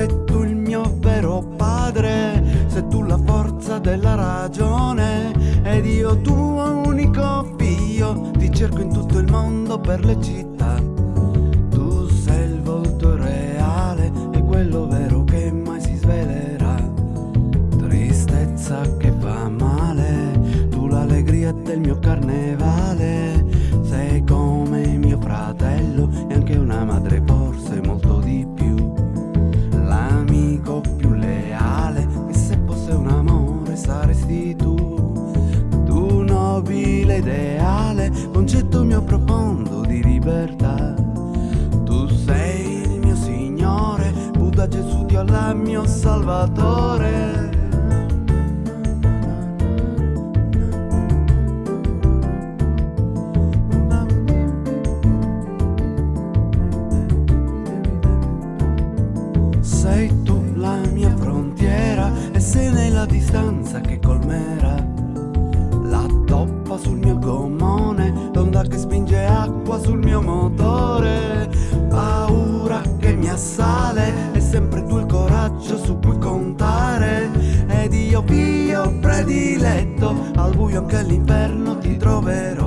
sei tu il mio vero padre, sei tu la forza della ragione ed io tuo unico figlio, ti cerco in tutto il mondo per le città. Tu sei il volto reale e quello vero che mai si svelerà. Tristezza che fa male, tu l'allegria del mio carnevale. Ideale, concetto mio profondo di libertà. Tu sei il mio Signore, Buddha, Gesù, Dio, Allah, mio Salvatore. Sei tu la mia frontiera e sei nella distanza che colmerà la sul mio gommone, l'onda che spinge acqua sul mio motore, paura che mi assale, è sempre tu il coraggio su cui contare, ed io Pio prediletto, al buio anche all'inferno ti troverò.